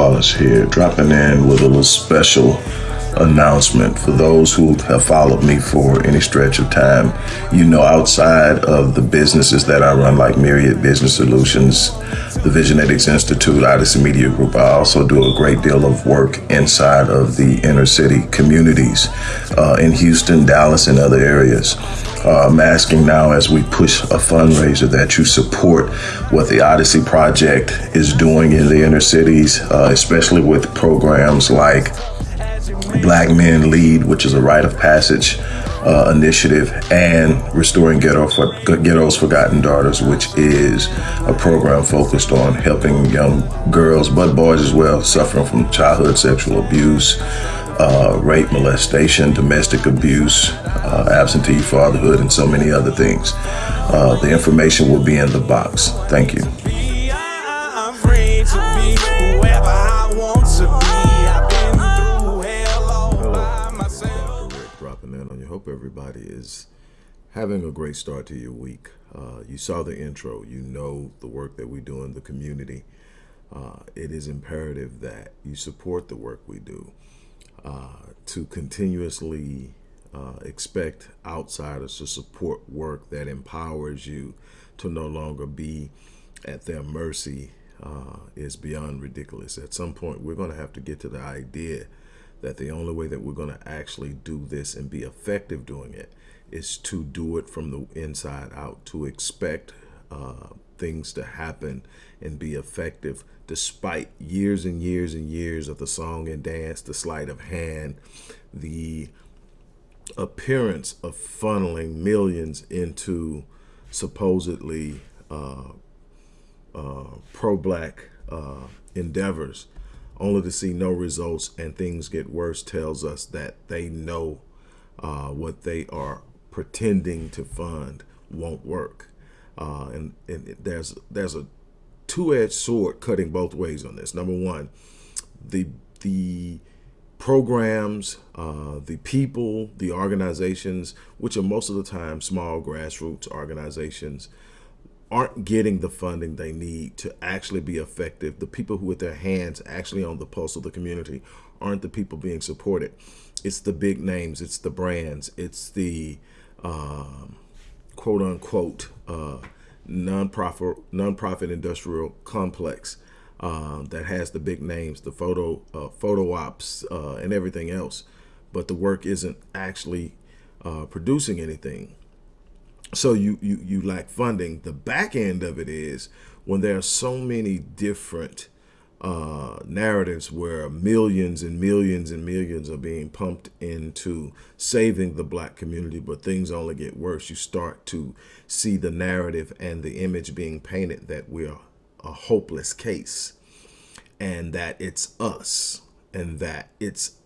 Wallace here, dropping in with a little special announcement for those who have followed me for any stretch of time. You know, outside of the businesses that I run, like Myriad Business Solutions, the Visionetics Institute, Odyssey Media Group, I also do a great deal of work inside of the inner city communities uh, in Houston, Dallas, and other areas. Uh, I'm asking now as we push a fundraiser that you support what the Odyssey Project is doing in the inner cities, uh, especially with programs like Black Men Lead, which is a rite of passage uh, initiative, and Restoring Ghetto for, Ghetto's Forgotten Daughters, which is a program focused on helping young girls, but boys as well, suffering from childhood sexual abuse, uh, rape, molestation, domestic abuse, uh, absentee fatherhood, and so many other things. Uh, the information will be in the box. Thank you. I'm free to be whoever I want to be. I've been through hell all by myself. Dr. Rick dropping in on you. Hope everybody is having a great start to your week. Uh, you saw the intro. You know the work that we do in the community. Uh, it is imperative that you support the work we do. Uh, to continuously uh, expect outsiders to support work that empowers you to no longer be at their mercy uh, is beyond ridiculous. At some point, we're going to have to get to the idea that the only way that we're going to actually do this and be effective doing it is to do it from the inside out, to expect uh, things to happen and be effective despite years and years and years of the song and dance, the sleight of hand, the appearance of funneling millions into supposedly uh, uh, pro-black uh, endeavors, only to see no results and things get worse tells us that they know uh, what they are pretending to fund won't work. Uh, and, and there's there's a two-edged sword cutting both ways on this. Number one, the the programs, uh, the people, the organizations, which are most of the time small grassroots organizations, aren't getting the funding they need to actually be effective. The people who with their hands actually on the pulse of the community aren't the people being supported. It's the big names, it's the brands, it's the um, quote unquote uh, nonprofit nonprofit industrial complex uh, that has the big names, the photo uh, photo ops uh, and everything else, but the work isn't actually uh, producing anything. So you, you you lack funding. The back end of it is when there are so many different uh, narratives where millions and millions and millions are being pumped into saving the black community, but things only get worse. You start to see the narrative and the image being painted that we're a hopeless case and that it's us and that it's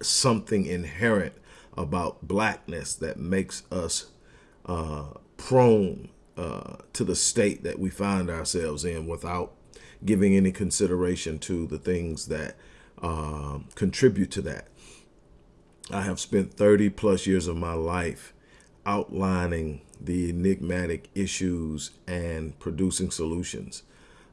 something inherent about blackness that makes us uh, prone uh, to the state that we find ourselves in without giving any consideration to the things that um, contribute to that. I have spent 30 plus years of my life outlining the enigmatic issues and producing solutions.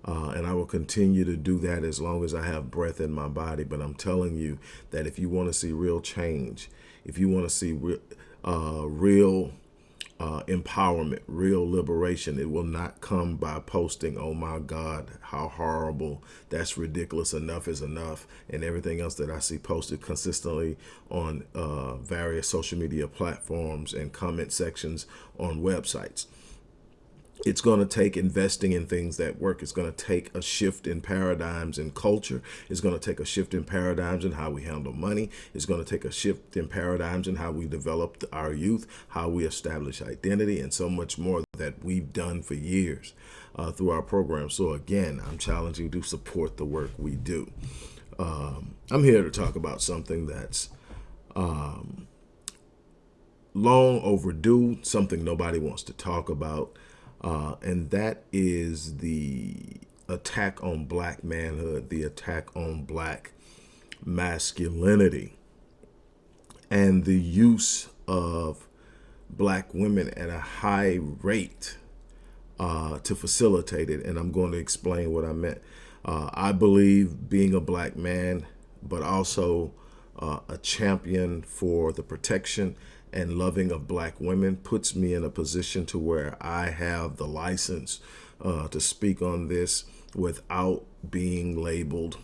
Uh, and I will continue to do that as long as I have breath in my body. But I'm telling you that if you want to see real change, if you want to see re uh, real uh, empowerment, real liberation. It will not come by posting, oh my God, how horrible, that's ridiculous, enough is enough, and everything else that I see posted consistently on uh, various social media platforms and comment sections on websites it's going to take investing in things that work. It's going to take a shift in paradigms in culture. It's going to take a shift in paradigms in how we handle money. It's going to take a shift in paradigms in how we develop our youth, how we establish identity, and so much more that we've done for years uh, through our program. So again, I'm challenging you to support the work we do. Um, I'm here to talk about something that's um, long overdue, something nobody wants to talk about uh, and that is the attack on black manhood, the attack on black masculinity, and the use of black women at a high rate uh, to facilitate it, and I'm going to explain what I meant. Uh, I believe being a black man, but also uh, a champion for the protection and loving of black women puts me in a position to where I have the license uh, to speak on this without being labeled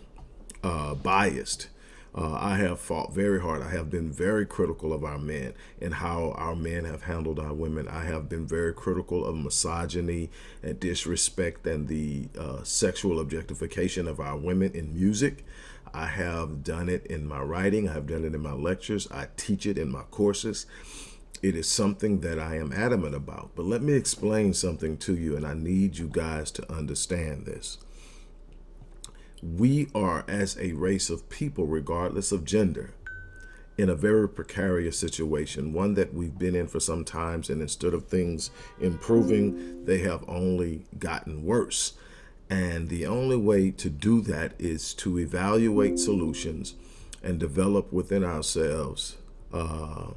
uh, biased. Uh, I have fought very hard. I have been very critical of our men and how our men have handled our women. I have been very critical of misogyny and disrespect and the uh, sexual objectification of our women in music. I have done it in my writing. I have done it in my lectures. I teach it in my courses. It is something that I am adamant about. But let me explain something to you, and I need you guys to understand this we are as a race of people, regardless of gender, in a very precarious situation, one that we've been in for some times, and instead of things improving, they have only gotten worse. And the only way to do that is to evaluate solutions and develop within ourselves uh,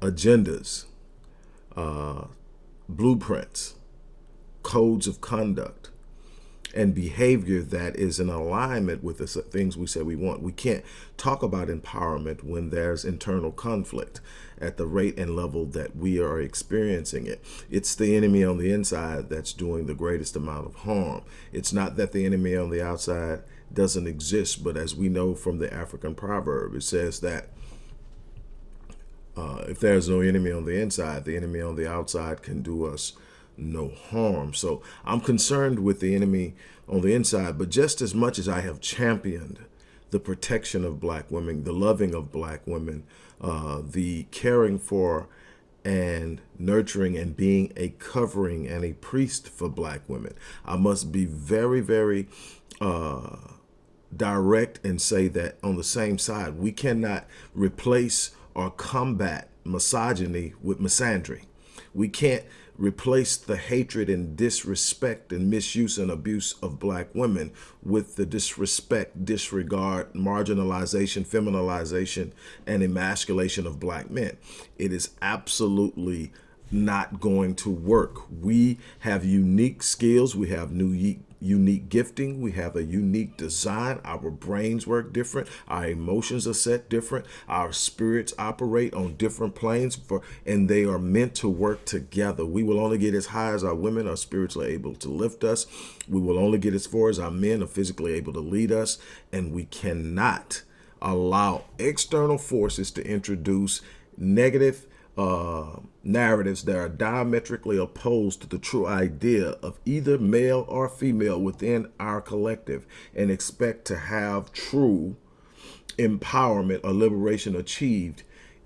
agendas, uh, blueprints, codes of conduct, and behavior that is in alignment with the things we say we want. We can't talk about empowerment when there's internal conflict at the rate and level that we are experiencing it. It's the enemy on the inside that's doing the greatest amount of harm. It's not that the enemy on the outside doesn't exist, but as we know from the African proverb, it says that uh, if there's no enemy on the inside, the enemy on the outside can do us no harm. So I'm concerned with the enemy on the inside, but just as much as I have championed the protection of black women, the loving of black women, uh, the caring for and nurturing and being a covering and a priest for black women. I must be very, very uh, direct and say that on the same side, we cannot replace or combat misogyny with misandry. We can't replace the hatred and disrespect and misuse and abuse of black women with the disrespect, disregard, marginalization, feminization, and emasculation of black men. It is absolutely not going to work. We have unique skills. We have new unique gifting. We have a unique design. Our brains work different. Our emotions are set different. Our spirits operate on different planes for, and they are meant to work together. We will only get as high as our women are spiritually able to lift us. We will only get as far as our men are physically able to lead us. And we cannot allow external forces to introduce negative uh, narratives that are diametrically opposed to the true idea of either male or female within our collective and expect to have true empowerment or liberation achieved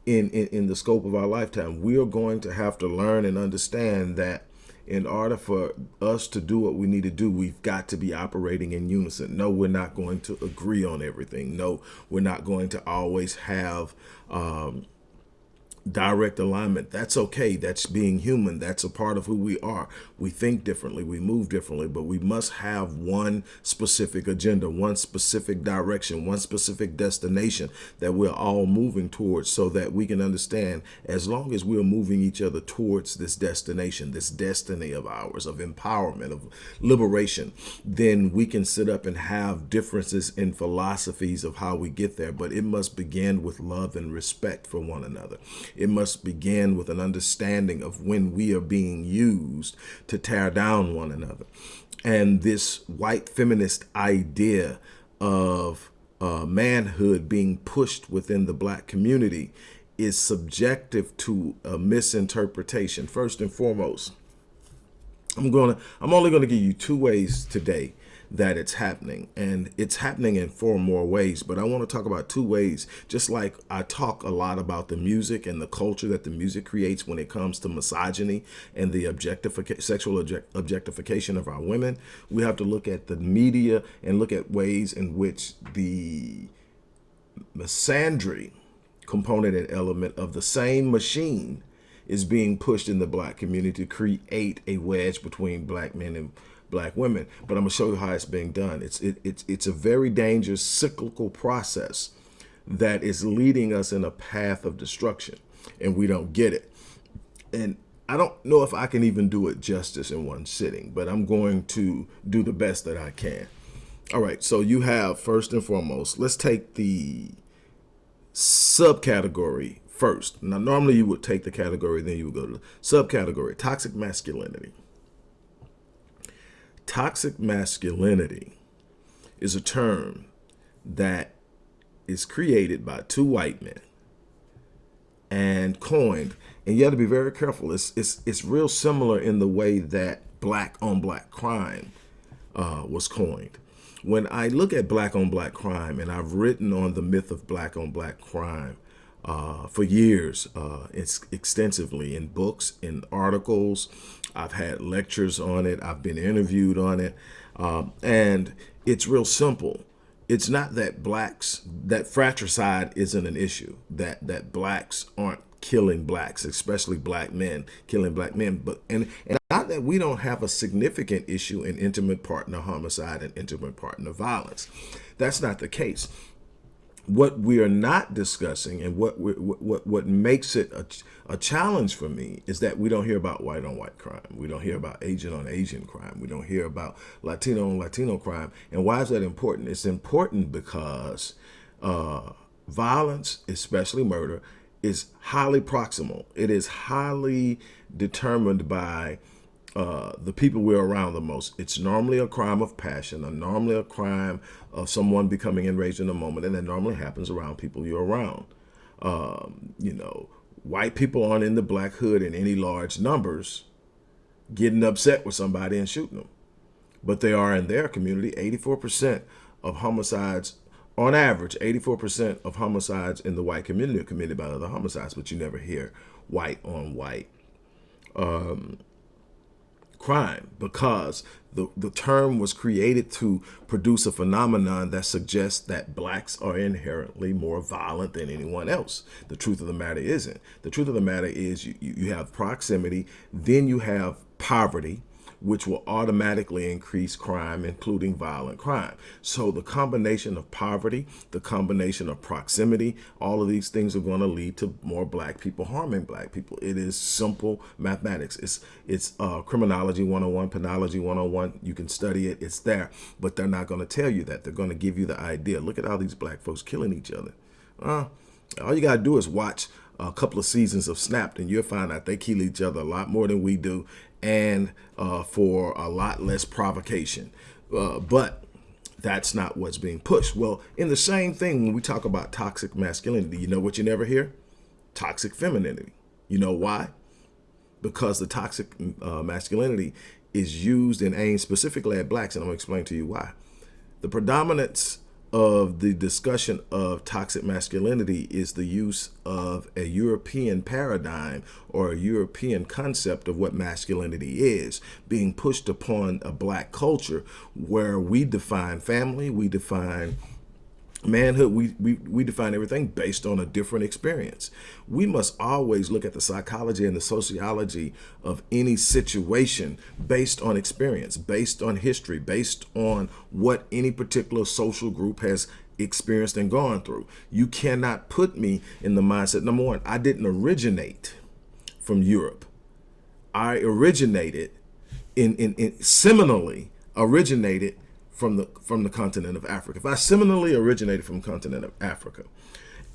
in, in, in the scope of our lifetime. We are going to have to learn and understand that in order for us to do what we need to do, we've got to be operating in unison. No, we're not going to agree on everything. No, we're not going to always have um, direct alignment. That's okay. That's being human. That's a part of who we are. We think differently. We move differently, but we must have one specific agenda, one specific direction, one specific destination that we're all moving towards so that we can understand as long as we're moving each other towards this destination, this destiny of ours, of empowerment, of liberation, then we can sit up and have differences in philosophies of how we get there. But it must begin with love and respect for one another. It must begin with an understanding of when we are being used to tear down one another. And this white feminist idea of uh, manhood being pushed within the black community is subjective to a misinterpretation. First and foremost, I'm gonna I'm only gonna give you two ways today that it's happening. And it's happening in four more ways but I want to talk about two ways. Just like I talk a lot about the music and the culture that the music creates when it comes to misogyny and the objectification sexual object objectification of our women we have to look at the media and look at ways in which the misandry component and element of the same machine is being pushed in the black community to create a wedge between black men and black women. But I'm gonna show you how it's being done. It's it, it's it's a very dangerous cyclical process that is leading us in a path of destruction, and we don't get it. And I don't know if I can even do it justice in one sitting, but I'm going to do the best that I can. All right, so you have first and foremost, let's take the subcategory first. Now, normally you would take the category, then you would go to the subcategory toxic masculinity. Toxic masculinity is a term that is created by two white men and coined. And you have to be very careful. It's, it's, it's real similar in the way that black on black crime uh, was coined. When I look at black on black crime, and I've written on the myth of black on black crime uh, for years, uh, it's extensively in books, in articles. I've had lectures on it. I've been interviewed on it. Um, and it's real simple. It's not that blacks, that fratricide isn't an issue, that, that blacks aren't killing blacks, especially black men, killing black men. But and, and not that we don't have a significant issue in intimate partner homicide and intimate partner violence. That's not the case what we are not discussing and what what what makes it a, a challenge for me is that we don't hear about white on white crime. We don't hear about Asian on Asian crime. We don't hear about Latino on Latino crime. And why is that important? It's important because uh, violence, especially murder, is highly proximal. It is highly determined by uh, the people we're around the most. It's normally a crime of passion, or normally a crime of someone becoming enraged in a moment, and that normally happens around people you're around. Um, you know, white people aren't in the black hood in any large numbers getting upset with somebody and shooting them. But they are in their community. 84% of homicides, on average, 84% of homicides in the white community are committed by other homicides, but you never hear white on white. Um, crime because the, the term was created to produce a phenomenon that suggests that blacks are inherently more violent than anyone else. The truth of the matter isn't. The truth of the matter is you, you have proximity, then you have poverty, which will automatically increase crime, including violent crime. So the combination of poverty, the combination of proximity, all of these things are going to lead to more black people harming black people. It is simple mathematics. It's it's uh, criminology 101, penology 101. You can study it. It's there. But they're not going to tell you that. They're going to give you the idea. Look at all these black folks killing each other. Uh, all you got to do is watch a couple of seasons of Snapped and you'll find out they kill each other a lot more than we do and uh, for a lot less provocation. Uh, but that's not what's being pushed. Well, in the same thing, when we talk about toxic masculinity, you know what you never hear? Toxic femininity. You know why? Because the toxic uh, masculinity is used and aimed specifically at blacks, and I'm to explain to you why. The predominance of the discussion of toxic masculinity is the use of a European paradigm or a European concept of what masculinity is being pushed upon a black culture where we define family, we define manhood we, we we define everything based on a different experience. We must always look at the psychology and the sociology of any situation based on experience based on history based on what any particular social group has experienced and gone through. You cannot put me in the mindset number one i didn't originate from europe. I originated in in, in seminally originated from the from the continent of Africa. If I similarly originated from the continent of Africa,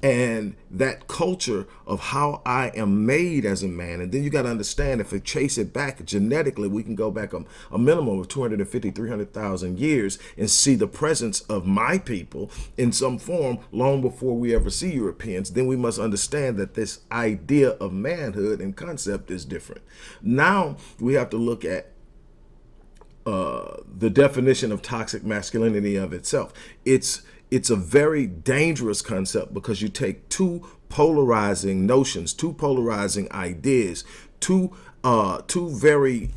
and that culture of how I am made as a man, and then you got to understand if we chase it back genetically, we can go back a, a minimum of 250, 300,000 years and see the presence of my people in some form long before we ever see Europeans. Then we must understand that this idea of manhood and concept is different. Now we have to look at uh, the definition of toxic masculinity of itself. It's it's a very dangerous concept because you take two polarizing notions, two polarizing ideas, two uh, two very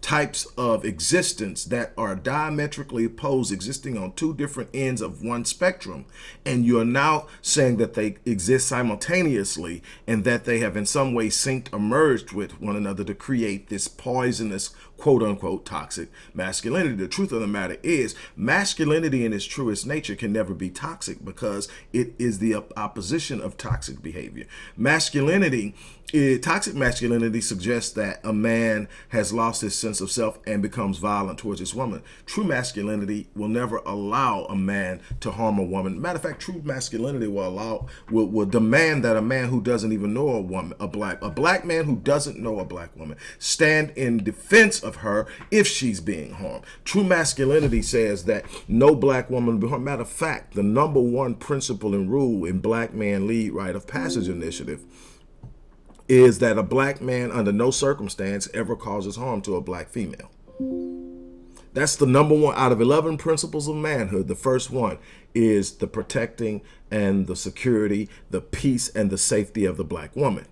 types of existence that are diametrically opposed, existing on two different ends of one spectrum. And you're now saying that they exist simultaneously and that they have in some way synced or merged with one another to create this poisonous quote unquote toxic masculinity. The truth of the matter is masculinity in its truest nature can never be toxic because it is the opposition of toxic behavior. Masculinity it, toxic masculinity suggests that a man has lost his sense of self and becomes violent towards his woman. True masculinity will never allow a man to harm a woman. Matter of fact, true masculinity will allow will, will demand that a man who doesn't even know a woman, a black a black man who doesn't know a black woman, stand in defense of her if she's being harmed. True masculinity says that no black woman will be harmed. Matter of fact, the number one principle and rule in Black Man Lead Rite of Passage Initiative is that a black man under no circumstance ever causes harm to a black female. That's the number one out of 11 principles of manhood. The first one is the protecting and the security, the peace and the safety of the black woman.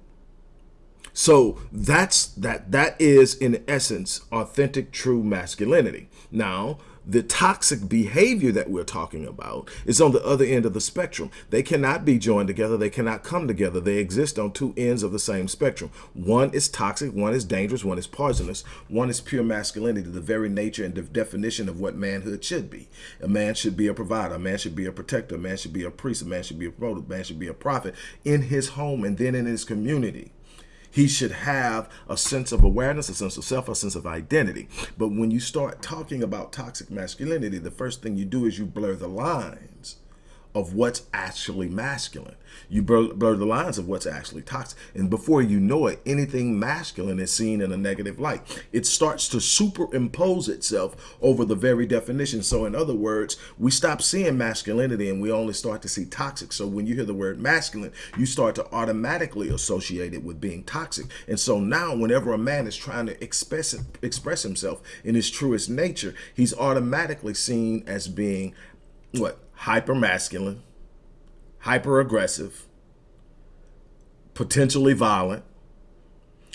So that's that that is in essence authentic true masculinity. Now, the toxic behavior that we're talking about is on the other end of the spectrum. They cannot be joined together. They cannot come together. They exist on two ends of the same spectrum. One is toxic, one is dangerous, one is poisonous. One is pure masculinity, the very nature and the definition of what manhood should be. A man should be a provider. A man should be a protector. A man should be a priest. A man should be a promoter. A man should be a prophet in his home and then in his community. He should have a sense of awareness, a sense of self, a sense of identity. But when you start talking about toxic masculinity, the first thing you do is you blur the lines of what's actually masculine. You blur, blur, the lines of what's actually toxic. And before you know it, anything masculine is seen in a negative light. It starts to superimpose itself over the very definition. So in other words, we stop seeing masculinity and we only start to see toxic. So when you hear the word masculine, you start to automatically associate it with being toxic. And so now whenever a man is trying to express, express himself in his truest nature, he's automatically seen as being what hyper masculine, hyper aggressive, potentially violent.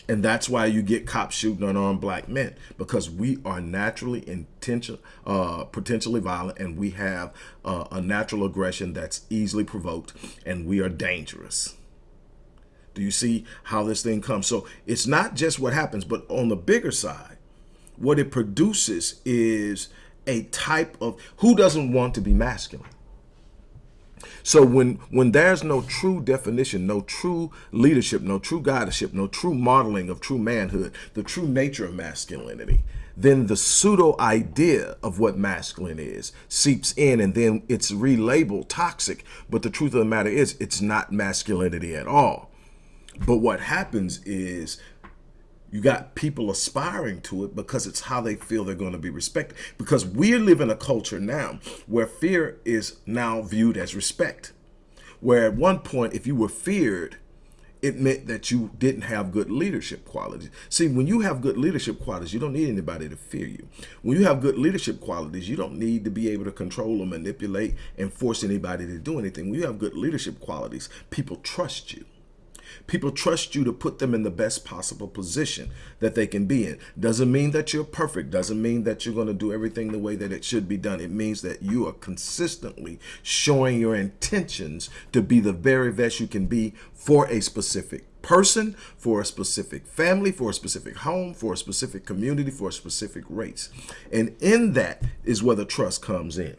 And that's why you get cops shooting unarmed black men because we are naturally intention, uh, potentially violent and we have uh, a natural aggression that's easily provoked and we are dangerous. Do you see how this thing comes? So it's not just what happens, but on the bigger side, what it produces is a type of who doesn't want to be masculine? So when when there's no true definition no true leadership no true guideship no true modeling of true manhood the true nature of masculinity then the pseudo idea of what masculine is seeps in and then it's relabeled toxic. But the truth of the matter is it's not masculinity at all. But what happens is you got people aspiring to it because it's how they feel they're going to be respected. Because we live in a culture now where fear is now viewed as respect. Where at one point, if you were feared, it meant that you didn't have good leadership qualities. See, when you have good leadership qualities, you don't need anybody to fear you. When you have good leadership qualities, you don't need to be able to control or manipulate and force anybody to do anything. When you have good leadership qualities, people trust you. People trust you to put them in the best possible position that they can be in. Doesn't mean that you're perfect. Doesn't mean that you're going to do everything the way that it should be done. It means that you are consistently showing your intentions to be the very best you can be for a specific person, for a specific family, for a specific home, for a specific community, for a specific race. And in that is where the trust comes in.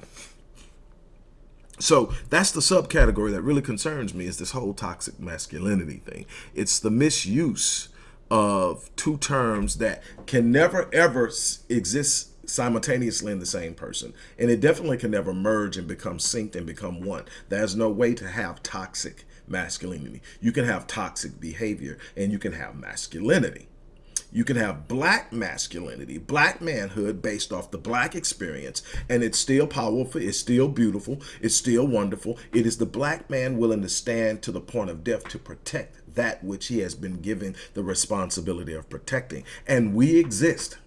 So that's the subcategory that really concerns me is this whole toxic masculinity thing. It's the misuse of two terms that can never ever exist simultaneously in the same person. And it definitely can never merge and become synced and become one. There's no way to have toxic masculinity. You can have toxic behavior and you can have masculinity. You can have black masculinity, black manhood based off the black experience, and it's still powerful, it's still beautiful, it's still wonderful. It is the black man willing to stand to the point of death to protect that which he has been given the responsibility of protecting. And we exist.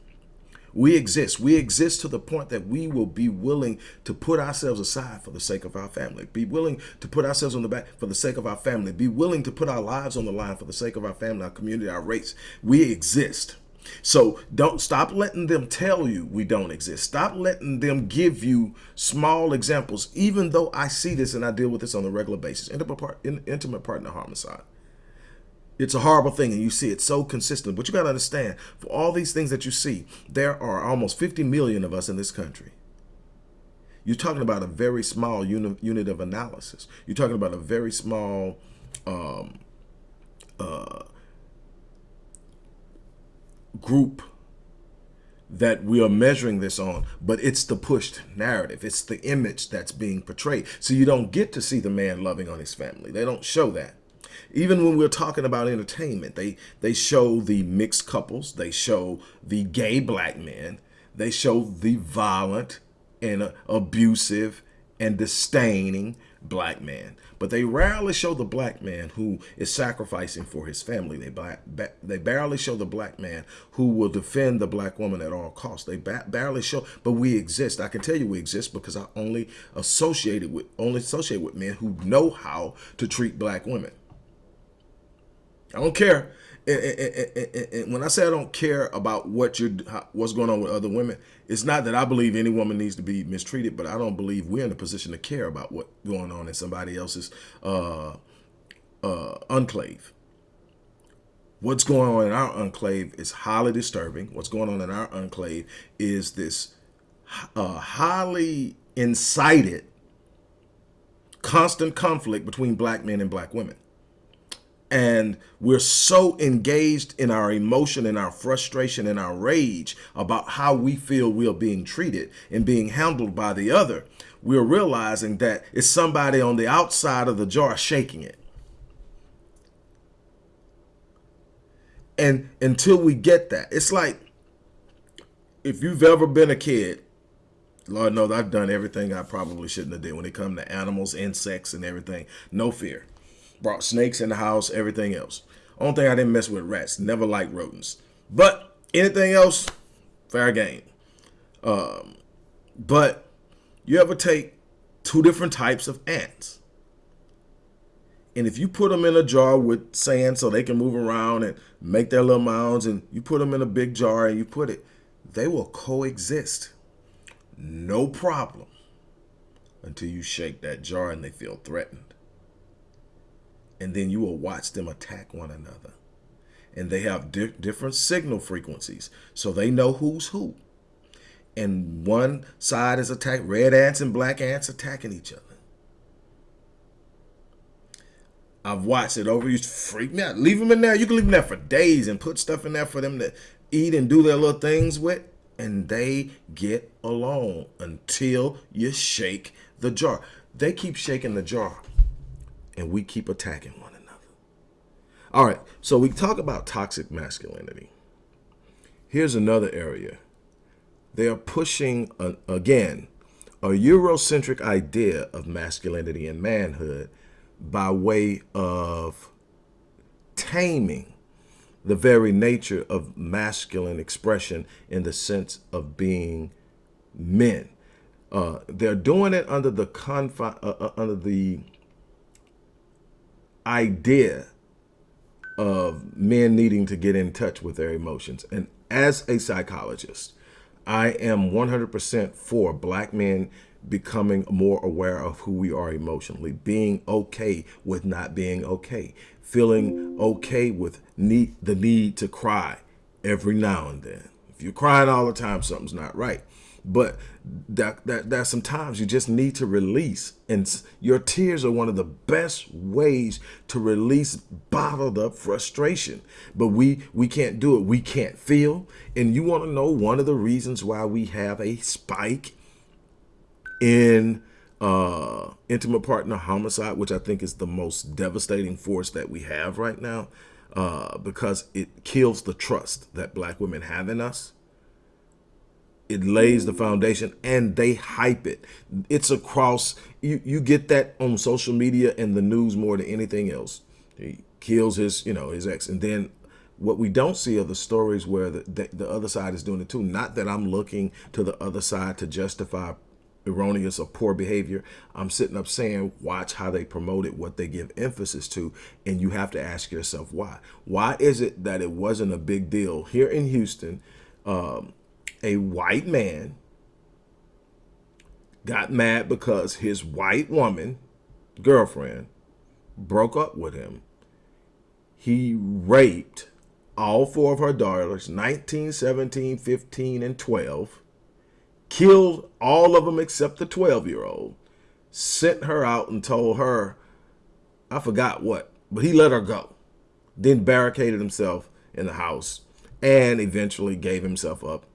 We exist. We exist to the point that we will be willing to put ourselves aside for the sake of our family. Be willing to put ourselves on the back for the sake of our family. Be willing to put our lives on the line for the sake of our family, our community, our race. We exist. So don't stop letting them tell you we don't exist. Stop letting them give you small examples, even though I see this and I deal with this on a regular basis. Intimate, part, intimate partner homicide. It's a horrible thing, and you see it so consistent. But you got to understand, for all these things that you see, there are almost 50 million of us in this country. You're talking about a very small unit, unit of analysis. You're talking about a very small um, uh, group that we are measuring this on, but it's the pushed narrative. It's the image that's being portrayed. So you don't get to see the man loving on his family. They don't show that. Even when we're talking about entertainment, they, they show the mixed couples. They show the gay black men. They show the violent and abusive and disdaining black man. But they rarely show the black man who is sacrificing for his family. They they barely show the black man who will defend the black woman at all costs. They barely show, but we exist. I can tell you we exist because I only associated with only associate with men who know how to treat black women. I don't care. And, and, and, when I say I don't care about what you're, what's going on with other women, it's not that I believe any woman needs to be mistreated, but I don't believe we're in a position to care about what's going on in somebody else's uh, uh, enclave. What's going on in our enclave is highly disturbing. What's going on in our enclave is this uh, highly incited constant conflict between black men and black women and we're so engaged in our emotion and our frustration and our rage about how we feel we are being treated and being handled by the other, we're realizing that it's somebody on the outside of the jar shaking it. And until we get that, it's like if you've ever been a kid, Lord knows I've done everything I probably shouldn't have did when it comes to animals, insects, and everything. No fear brought snakes in the house, everything else. Only thing I didn't mess with rats. Never liked rodents. But anything else, fair game. Um, but you ever take two different types of ants, and if you put them in a jar with sand so they can move around and make their little mounds, and you put them in a big jar and you put it, they will coexist. No problem. Until you shake that jar and they feel threatened and then you will watch them attack one another. And they have di different signal frequencies, so they know who's who. And one side is attack red ants and black ants attacking each other. I've watched it over. You freak me out. Leave them in there. You can leave them there for days and put stuff in there for them to eat and do their little things with. And they get along until you shake the jar. They keep shaking the jar and we keep attacking one another. All right, so we talk about toxic masculinity. Here's another area. They are pushing, a, again, a Eurocentric idea of masculinity and manhood by way of taming the very nature of masculine expression in the sense of being men. Uh, they're doing it under the confine, uh, uh, under the idea of men needing to get in touch with their emotions. And as a psychologist, I am 100% for black men becoming more aware of who we are emotionally, being okay with not being okay, feeling okay with need, the need to cry every now and then. If you're crying all the time, something's not right but that, that that sometimes you just need to release. And your tears are one of the best ways to release bottled up frustration. But we we can't do it. We can't feel. And you want to know one of the reasons why we have a spike in uh intimate partner homicide which i think is the most devastating force that we have right now uh because it kills the trust that black women have in us it lays the foundation and they hype it. It's across you you get that on social media and the news more than anything else. He kills his you know his ex. And then what we don't see are the stories where the, the, the other side is doing it too. Not that i'm looking to the other side to justify erroneous or poor behavior. I'm sitting up saying watch how they promote it what they give emphasis to and you have to ask yourself why. Why is it that it wasn't a big deal here in houston um, a white man got mad because his white woman, girlfriend, broke up with him. he raped all four of her daughters 19 17 15 and 12 killed all of them except the 12 year old sent her out and told her i forgot what but he let her go then barricaded himself in the house and eventually gave himself up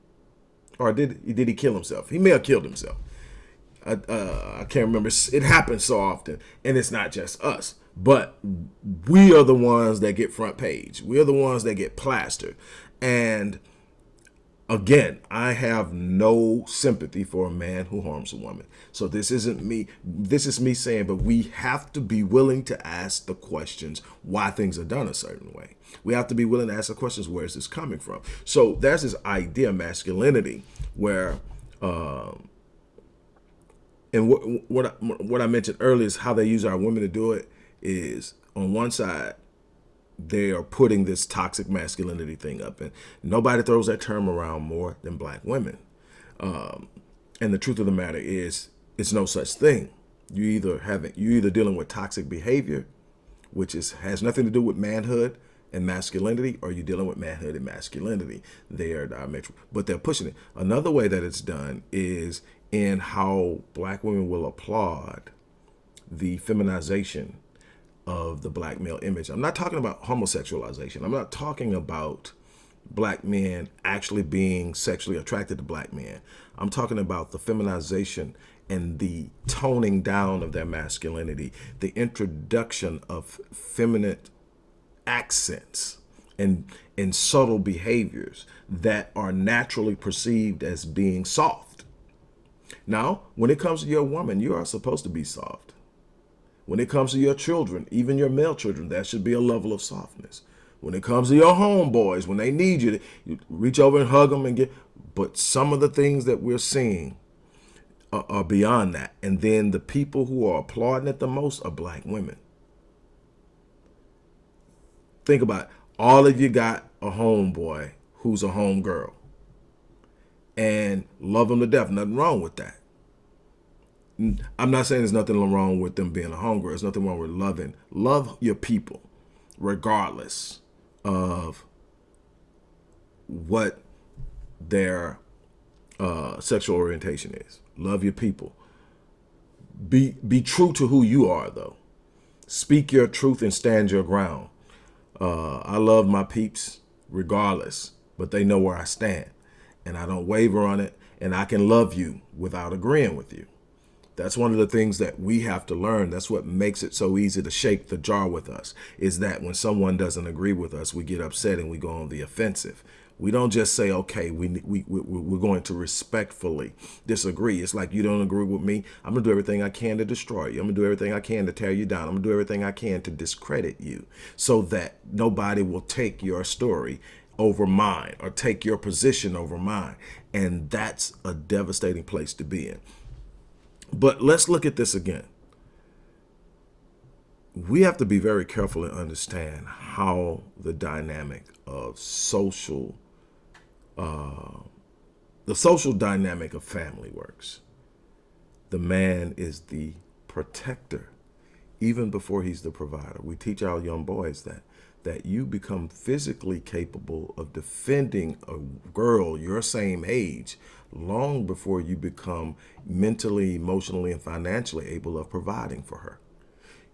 or did did he kill himself he may have killed himself I, uh, I can't remember it happens so often and it's not just us but we are the ones that get front page. We are the ones that get plastered. And again, I have no sympathy for a man who harms a woman. So this isn't me. This is me saying, but we have to be willing to ask the questions why things are done a certain way. We have to be willing to ask the questions, where is this coming from? So there's this idea of masculinity where, um, and what, what, I, what I mentioned earlier is how they use our women to do it is on one side, they are putting this toxic masculinity thing up and nobody throws that term around more than black women. Um, and the truth of the matter is it's no such thing. You either haven't, you either dealing with toxic behavior, which is has nothing to do with manhood and masculinity, or you're dealing with manhood and masculinity. They are diametrical, but they're pushing it. Another way that it's done is in how black women will applaud the feminization of the black male image. I'm not talking about homosexualization. I'm not talking about black men actually being sexually attracted to black men. I'm talking about the feminization and the toning down of their masculinity, the introduction of feminine accents and, and subtle behaviors that are naturally perceived as being soft. Now, when it comes to your woman, you are supposed to be soft. When it comes to your children, even your male children, that should be a level of softness. When it comes to your homeboys, when they need you, you reach over and hug them and get. But some of the things that we're seeing are, are beyond that. And then the people who are applauding it the most are black women. Think about it. All of you got a homeboy who's a home girl and love them to death. Nothing wrong with that. I'm not saying there's nothing wrong with them being a hunger. There's nothing wrong with loving. Love your people, regardless of what their uh, sexual orientation is. Love your people. Be be true to who you are, though. Speak your truth and stand your ground. Uh, I love my peeps regardless, but they know where I stand, and I don't waver on it. And I can love you without agreeing with you. That's one of the things that we have to learn. That's what makes it so easy to shake the jar with us, is that when someone doesn't agree with us, we get upset and we go on the offensive. We don't just say, okay, we, we, we, we're going to respectfully disagree. It's like, you don't agree with me. I'm going to do everything I can to destroy you. I'm going to do everything I can to tear you down. I'm going to do everything I can to discredit you so that nobody will take your story over mine or take your position over mine. And that's a devastating place to be in. But let's look at this again. We have to be very careful and understand how the dynamic of social, uh, the social dynamic of family works. The man is the protector, even before he's the provider. We teach our young boys that that you become physically capable of defending a girl your same age long before you become mentally, emotionally, and financially able of providing for her.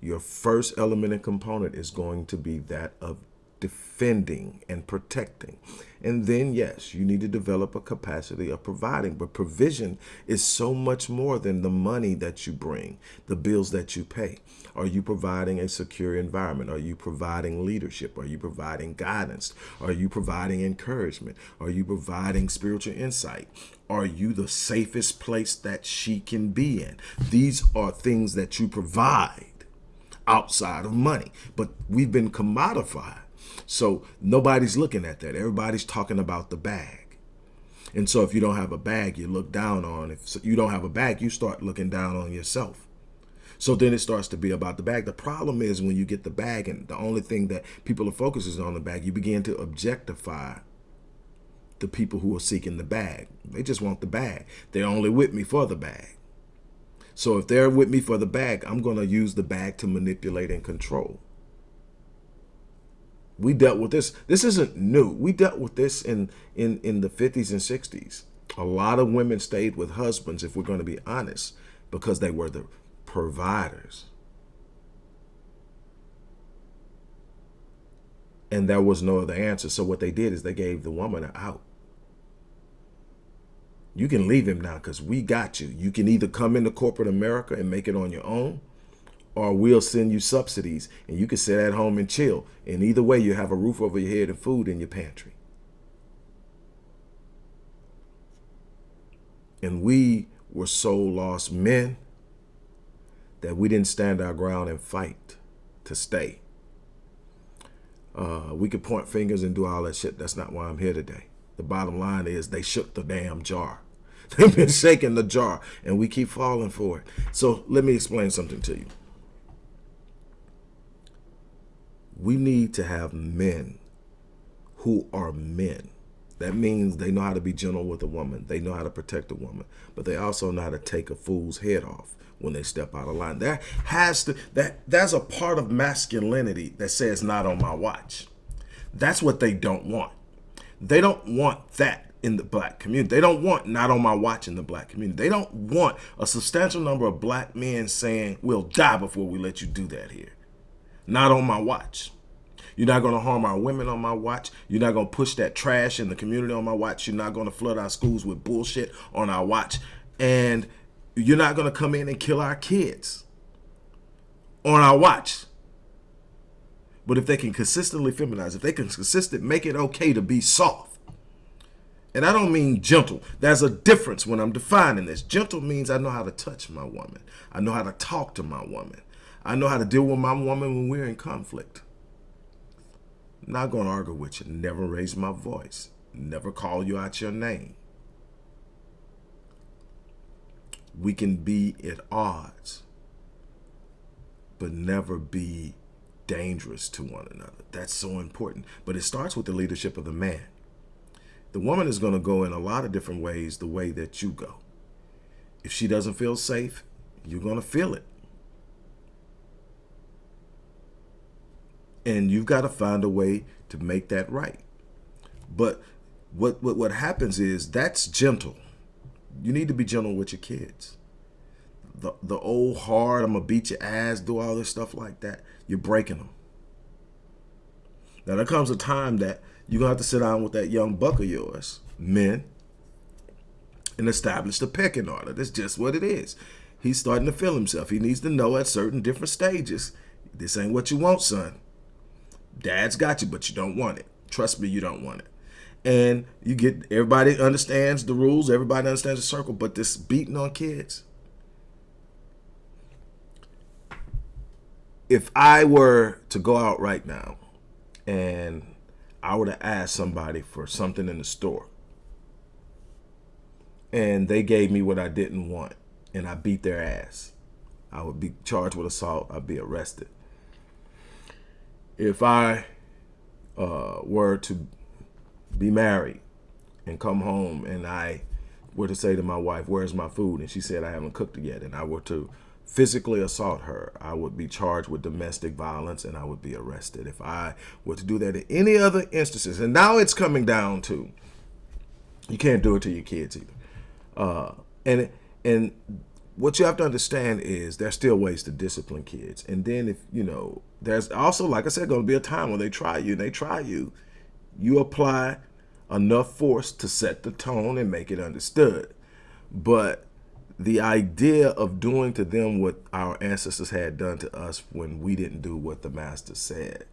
Your first element and component is going to be that of defending and protecting. And then, yes, you need to develop a capacity of providing. But provision is so much more than the money that you bring, the bills that you pay. Are you providing a secure environment? Are you providing leadership? Are you providing guidance? Are you providing encouragement? Are you providing spiritual insight? Are you the safest place that she can be in? These are things that you provide outside of money, but we've been commodified so nobody's looking at that. Everybody's talking about the bag. And so if you don't have a bag, you look down on. If you don't have a bag, you start looking down on yourself. So then it starts to be about the bag. The problem is when you get the bag and the only thing that people are focusing on the bag, you begin to objectify the people who are seeking the bag. They just want the bag. They're only with me for the bag. So if they're with me for the bag, I'm going to use the bag to manipulate and control. We dealt with this. This isn't new. We dealt with this in in in the 50s and 60s. A lot of women stayed with husbands, if we're going to be honest, because they were the providers. And there was no other answer. So what they did is they gave the woman an out. You can leave him now because we got you. You can either come into corporate America and make it on your own, or we'll send you subsidies and you can sit at home and chill. And either way, you have a roof over your head and food in your pantry. And we were so lost men that we didn't stand our ground and fight to stay. Uh, we could point fingers and do all that shit. That's not why I'm here today. The bottom line is they shook the damn jar. They've been shaking the jar and we keep falling for it. So let me explain something to you. We need to have men who are men. That means they know how to be gentle with a woman. They know how to protect a woman, but they also know how to take a fool's head off when they step out of line. That has to that that's a part of masculinity that says not on my watch. That's what they don't want. They don't want that in the black community. They don't want not on my watch in the black community. They don't want a substantial number of black men saying, we'll die before we let you do that here. Not on my watch. You're not going to harm our women on my watch. You're not going to push that trash in the community on my watch. You're not going to flood our schools with bullshit on our watch. And you're not going to come in and kill our kids on our watch. But if they can consistently feminize, if they can consistently make it okay to be soft, and I don't mean gentle. There's a difference when I'm defining this. Gentle means I know how to touch my woman. I know how to talk to my woman. I know how to deal with my woman when we're in conflict. I'm not going to argue with you. Never raise my voice. Never call you out your name. We can be at odds, but never be dangerous to one another. That's so important. But it starts with the leadership of the man. The woman is going to go in a lot of different ways the way that you go. If she doesn't feel safe, you're going to feel it. And you've got to find a way to make that right. But what, what, what happens is that's gentle. You need to be gentle with your kids. The, the old hard, I'm going to beat your ass, do all this stuff like that, you're breaking them. Now, there comes a time that you're going to have to sit down with that young buck of yours, men, and establish the pecking order. That's just what it is. He's starting to feel himself. He needs to know at certain different stages, this ain't what you want, son. Dad's got you, but you don't want it. Trust me, you don't want it. And you get, everybody understands the rules. Everybody understands the circle, but this beating on kids. If I were to go out right now and I would have asked somebody for something in the store and they gave me what I didn't want and I beat their ass, I would be charged with assault. I'd be arrested. If I uh, were to be married and come home and I were to say to my wife, where's my food? And she said, I haven't cooked it yet. And I were to physically assault her, I would be charged with domestic violence and I would be arrested. If I were to do that in any other instances, and now it's coming down to, you can't do it to your kids either. Uh, and and what you have to understand is there's still ways to discipline kids. And then if, you know, there's also, like I said, going to be a time when they try you and they try you, you apply enough force to set the tone and make it understood. But the idea of doing to them what our ancestors had done to us when we didn't do what the master said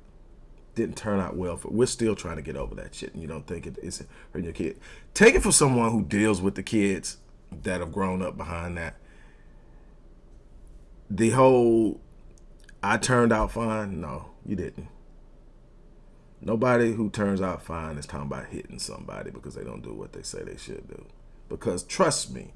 didn't turn out well for we're still trying to get over that shit and you don't think it is hurting your kid take it from someone who deals with the kids that have grown up behind that the whole i turned out fine no you didn't nobody who turns out fine is talking about hitting somebody because they don't do what they say they should do because trust me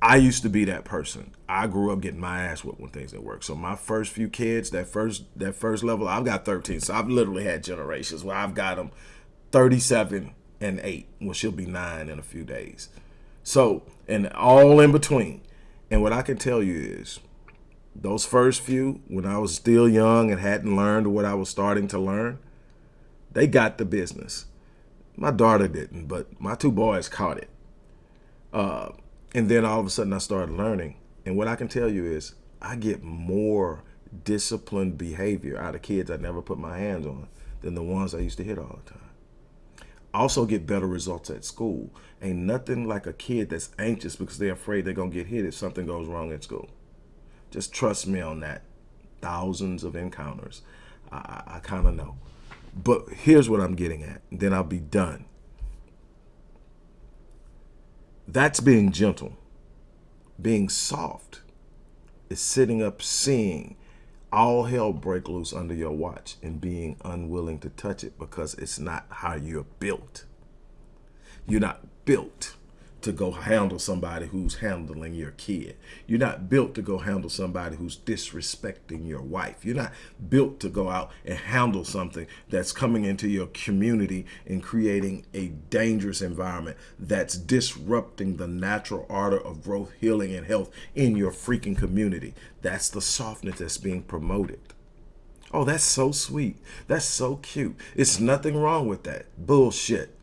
I used to be that person. I grew up getting my ass whipped when things didn't work. So my first few kids, that first that first level, I've got 13. So I've literally had generations where I've got them 37 and 8. Well, she'll be 9 in a few days. So, and all in between. And what I can tell you is those first few, when I was still young and hadn't learned what I was starting to learn, They got the business. My daughter didn't, but my two boys caught it. Uh, and then all of a sudden I started learning. And what I can tell you is I get more disciplined behavior out of kids I never put my hands on than the ones I used to hit all the time. Also get better results at school. Ain't nothing like a kid that's anxious because they're afraid they're going to get hit if something goes wrong at school. Just trust me on that. Thousands of encounters. I, I, kind of know. But here's what I'm getting at. Then I'll be done. That's being gentle. Being soft is sitting up seeing all hell break loose under your watch and being unwilling to touch it because it's not how you're built. You're not built to go handle somebody who's handling your kid. You're not built to go handle somebody who's disrespecting your wife. You're not built to go out and handle something that's coming into your community and creating a dangerous environment that's disrupting the natural order of growth, healing, and health in your freaking community. That's the softness that's being promoted. Oh, that's so sweet. That's so cute. It's nothing wrong with that. Bullshit.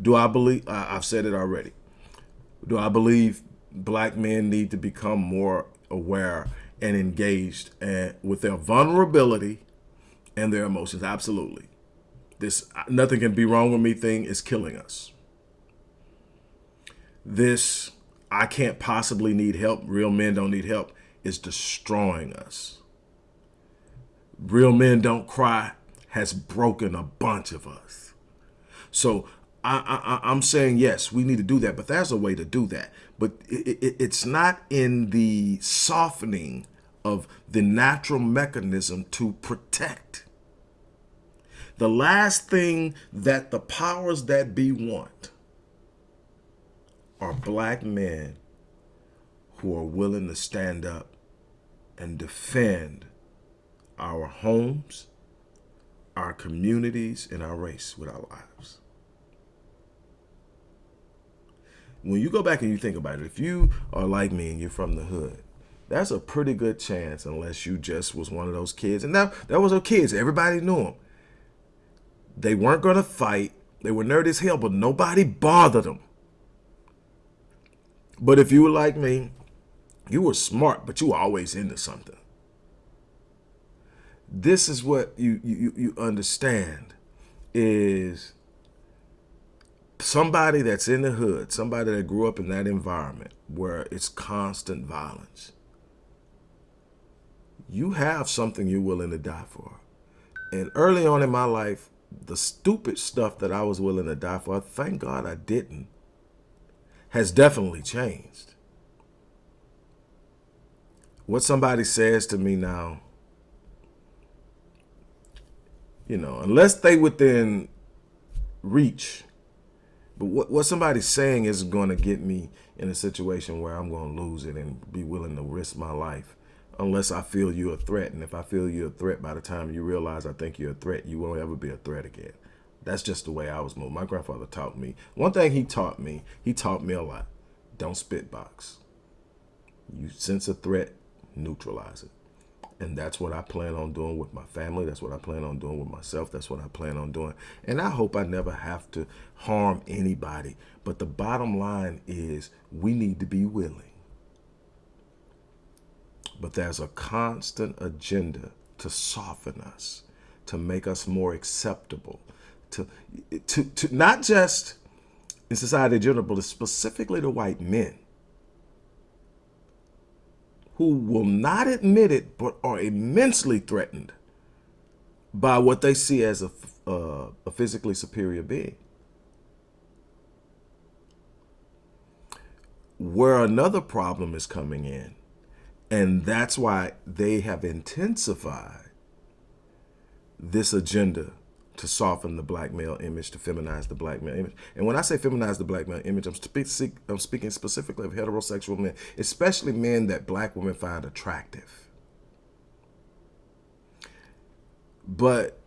Do I believe, I've said it already. Do I believe black men need to become more aware and engaged and with their vulnerability and their emotions? Absolutely. This nothing can be wrong with me thing is killing us. This I can't possibly need help. Real men don't need help is destroying us. Real men don't cry has broken a bunch of us. So I, I, am saying yes, we need to do that, but there's a way to do that. But it, it, it's not in the softening of the natural mechanism to protect. The last thing that the powers that be want are black men who are willing to stand up and defend our homes, our communities, and our race with our lives. When you go back and you think about it, if you are like me and you're from the hood, that's a pretty good chance unless you just was one of those kids. And that, that was those kids. Everybody knew them. They weren't going to fight. They were nerdy as hell, but nobody bothered them. But if you were like me, you were smart, but you were always into something. This is what you, you, you understand is somebody that's in the hood, somebody that grew up in that environment where it's constant violence, you have something you're willing to die for. And early on in my life, the stupid stuff that I was willing to die for, thank God I didn't, has definitely changed. What somebody says to me now, you know, unless they within reach but what, what somebody's saying is going to get me in a situation where I'm going to lose it and be willing to risk my life unless I feel you're a threat. And if I feel you're a threat, by the time you realize I think you're a threat, you won't ever be a threat again. That's just the way I was moved. My grandfather taught me. One thing he taught me, he taught me a lot. Don't spit box. You sense a threat, neutralize it. And that's what I plan on doing with my family. That's what I plan on doing with myself. That's what I plan on doing. And I hope I never have to harm anybody. But the bottom line is we need to be willing. But there's a constant agenda to soften us, to make us more acceptable, to, to, to not just in society in general, but specifically to white men who will not admit it but are immensely threatened by what they see as a, uh, a physically superior being. Where another problem is coming in, and that's why they have intensified this agenda to soften the black male image, to feminize the black male image. And when I say feminize the black male image, I'm, I'm speaking specifically of heterosexual men, especially men that black women find attractive. But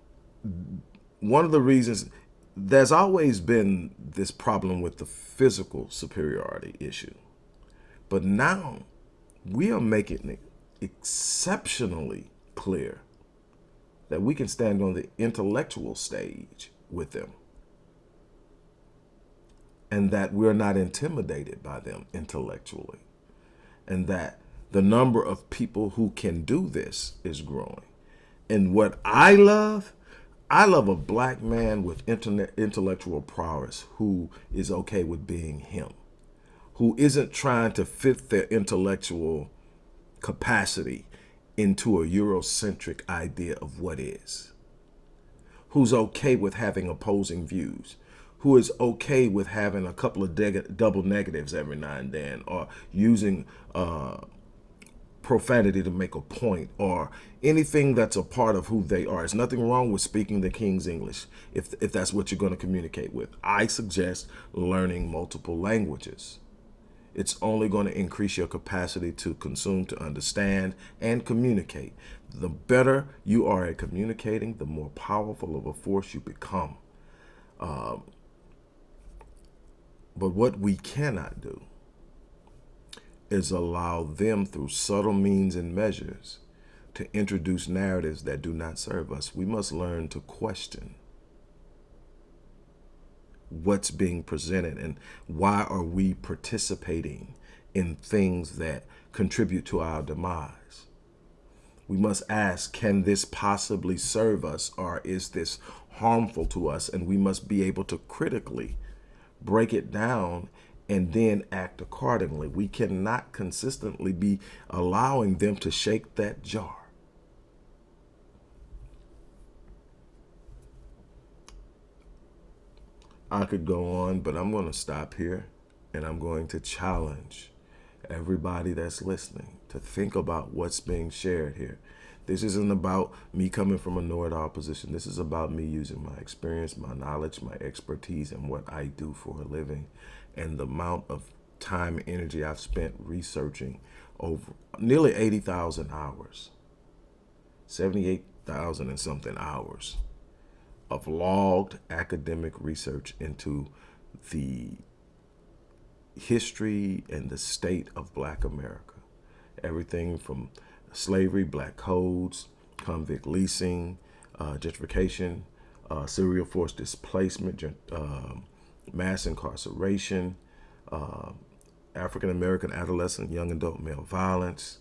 one of the reasons, there's always been this problem with the physical superiority issue. But now we are making it exceptionally clear that we can stand on the intellectual stage with them. And that we're not intimidated by them intellectually. And that the number of people who can do this is growing. And what I love, I love a black man with internet intellectual prowess who is okay with being him, who isn't trying to fit their intellectual capacity into a Eurocentric idea of what is, who's okay with having opposing views, who is okay with having a couple of double negatives every now and then, or using uh, profanity to make a point, or anything that's a part of who they are. There's nothing wrong with speaking the King's English if, if that's what you're going to communicate with. I suggest learning multiple languages. It's only going to increase your capacity to consume, to understand, and communicate. The better you are at communicating, the more powerful of a force you become. Um, but what we cannot do is allow them through subtle means and measures to introduce narratives that do not serve us. We must learn to question what's being presented and why are we participating in things that contribute to our demise. We must ask, can this possibly serve us or is this harmful to us? And we must be able to critically break it down, and then act accordingly. We cannot consistently be allowing them to shake that jar. I could go on, but I'm going to stop here and I'm going to challenge everybody that's listening to think about what's being shared here. This isn't about me coming from a know-it-all position. This is about me using my experience, my knowledge, my expertise, and what I do for a living, and the amount of time and energy I've spent researching over nearly 80,000 hours, 78,000 and something hours of logged academic research into the history and the state of black America. Everything from slavery, black codes, convict leasing, uh, gentrification, uh, serial force displacement, uh, mass incarceration, uh, African American adolescent, young adult male violence,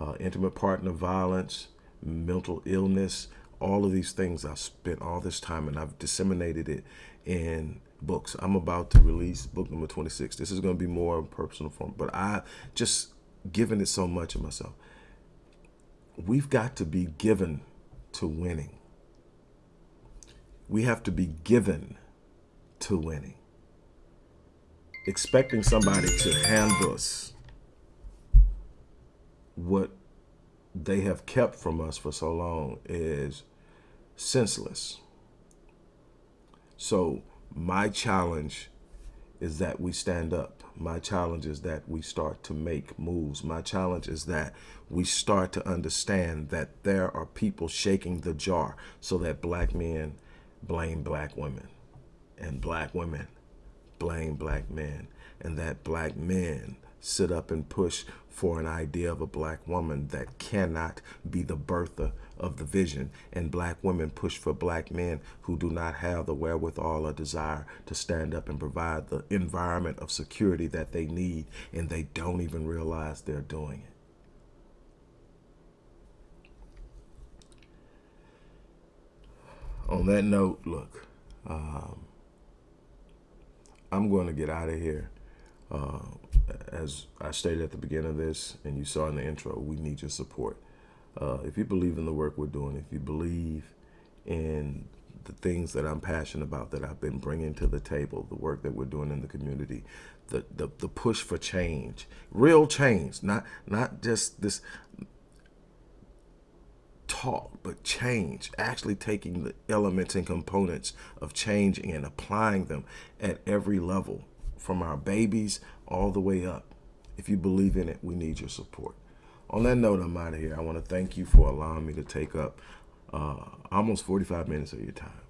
uh, intimate partner violence, mental illness, all of these things I've spent all this time and I've disseminated it in books. I'm about to release book number 26. This is going to be more personal form, but I just given it so much of myself we've got to be given to winning. We have to be given to winning. Expecting somebody to hand us what they have kept from us for so long is senseless. So my challenge is that we stand up. My challenge is that we start to make moves. My challenge is that we start to understand that there are people shaking the jar so that black men blame black women and black women blame black men and that black men sit up and push for an idea of a black woman that cannot be the birther of the vision. And black women push for black men who do not have the wherewithal or desire to stand up and provide the environment of security that they need. And they don't even realize they're doing it. On that note, look, um, I'm going to get out of here. Uh, as I stated at the beginning of this, and you saw in the intro, we need your support. Uh, if you believe in the work we're doing, if you believe in the things that I'm passionate about, that I've been bringing to the table, the work that we're doing in the community, the, the, the push for change, real change, not, not just this talk, but change, actually taking the elements and components of change and applying them at every level from our babies all the way up. If you believe in it, we need your support. On that note, I'm out of here. I want to thank you for allowing me to take up uh, almost 45 minutes of your time.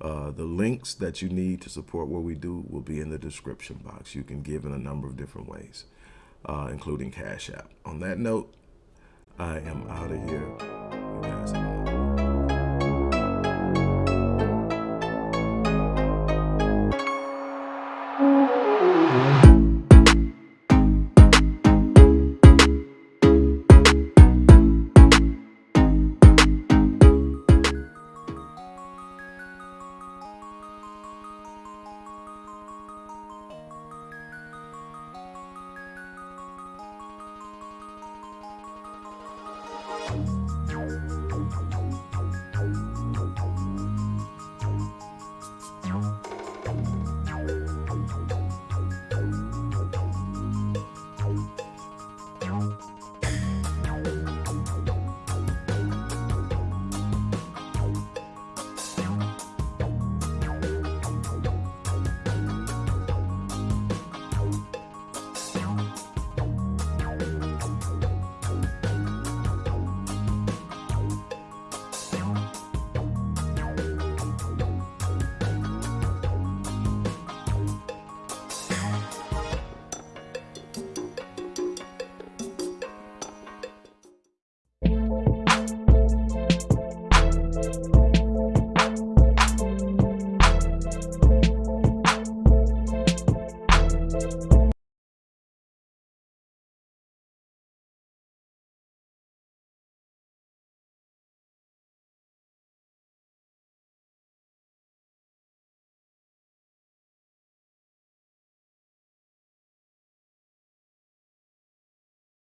Uh, the links that you need to support what we do will be in the description box. You can give in a number of different ways, uh, including Cash App. On that note, I am out of here.